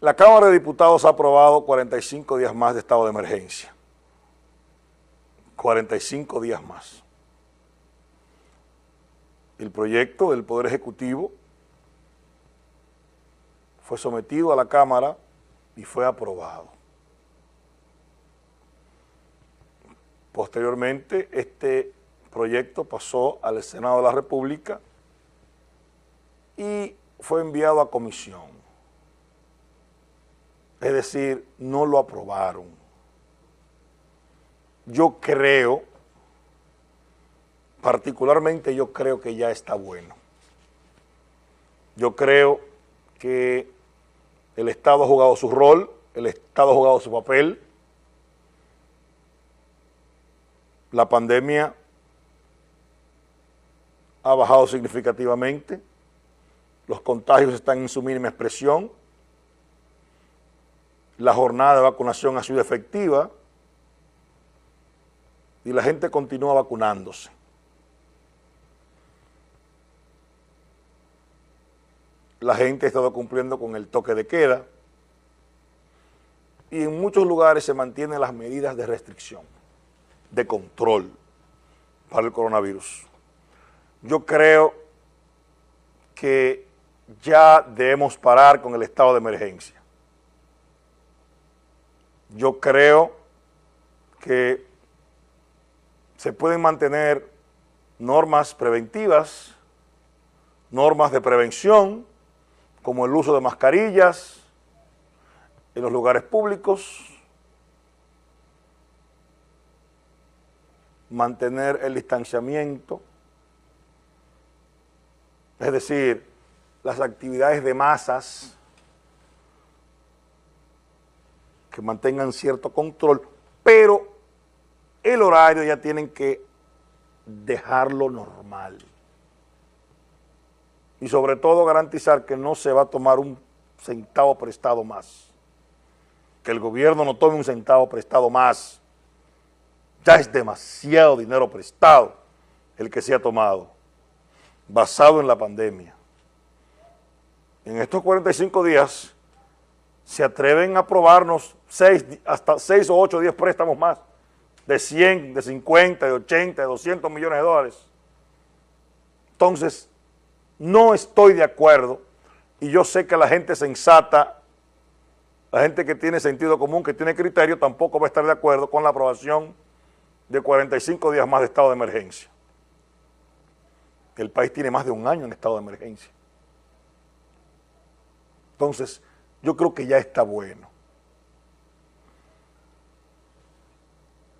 La Cámara de Diputados ha aprobado 45 días más de estado de emergencia. 45 días más. El proyecto del Poder Ejecutivo fue sometido a la Cámara y fue aprobado. Posteriormente, este proyecto pasó al Senado de la República y fue enviado a comisión. Es decir, no lo aprobaron. Yo creo, particularmente yo creo que ya está bueno. Yo creo que el Estado ha jugado su rol, el Estado ha jugado su papel. La pandemia ha bajado significativamente, los contagios están en su mínima expresión, la jornada de vacunación ha sido efectiva y la gente continúa vacunándose. La gente ha estado cumpliendo con el toque de queda y en muchos lugares se mantienen las medidas de restricción, de control para el coronavirus. Yo creo que ya debemos parar con el estado de emergencia yo creo que se pueden mantener normas preventivas, normas de prevención, como el uso de mascarillas en los lugares públicos, mantener el distanciamiento, es decir, las actividades de masas, que mantengan cierto control, pero el horario ya tienen que dejarlo normal. Y sobre todo garantizar que no se va a tomar un centavo prestado más. Que el gobierno no tome un centavo prestado más. Ya es demasiado dinero prestado el que se ha tomado, basado en la pandemia. En estos 45 días se atreven a aprobarnos hasta 6 o 8 o 10 préstamos más, de 100, de 50, de 80, de 200 millones de dólares. Entonces, no estoy de acuerdo y yo sé que la gente sensata, la gente que tiene sentido común, que tiene criterio, tampoco va a estar de acuerdo con la aprobación de 45 días más de estado de emergencia. El país tiene más de un año en estado de emergencia. Entonces, yo creo que ya está bueno.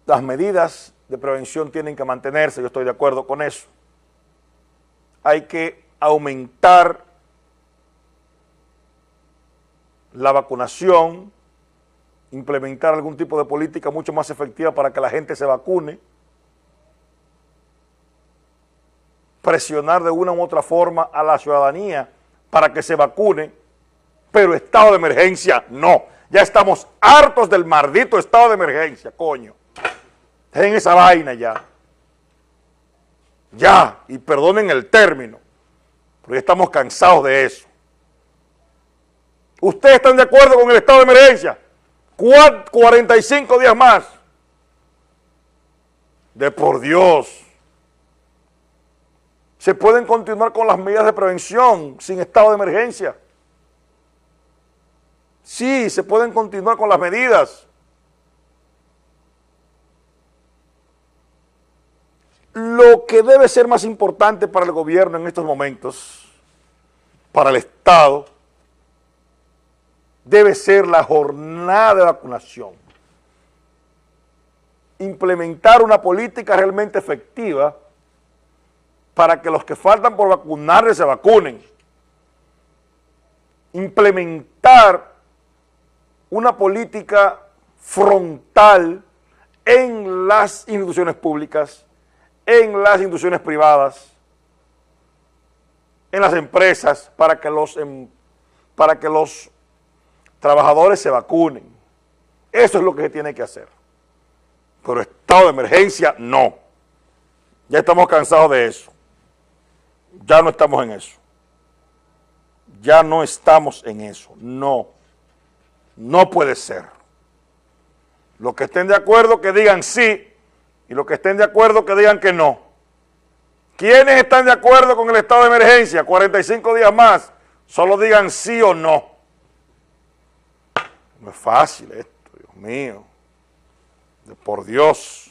Las medidas de prevención tienen que mantenerse, yo estoy de acuerdo con eso. Hay que aumentar la vacunación, implementar algún tipo de política mucho más efectiva para que la gente se vacune, presionar de una u otra forma a la ciudadanía para que se vacune, pero estado de emergencia no. Ya estamos hartos del maldito estado de emergencia, coño en esa vaina ya. Ya, y perdonen el término, porque estamos cansados de eso. ¿Ustedes están de acuerdo con el estado de emergencia? 45 días más. De por Dios. Se pueden continuar con las medidas de prevención sin estado de emergencia. Sí, se pueden continuar con las medidas. Lo que debe ser más importante para el gobierno en estos momentos, para el Estado, debe ser la jornada de vacunación. Implementar una política realmente efectiva para que los que faltan por vacunarse se vacunen. Implementar una política frontal en las instituciones públicas en las instituciones privadas, en las empresas, para que los, em, para que los trabajadores se vacunen. Eso es lo que se tiene que hacer. Pero estado de emergencia, no. Ya estamos cansados de eso. Ya no estamos en eso. Ya no estamos en eso, no. No puede ser. Los que estén de acuerdo que digan sí y los que estén de acuerdo que digan que no. ¿Quiénes están de acuerdo con el estado de emergencia? 45 días más. Solo digan sí o no. No es fácil esto, Dios mío. Por Dios.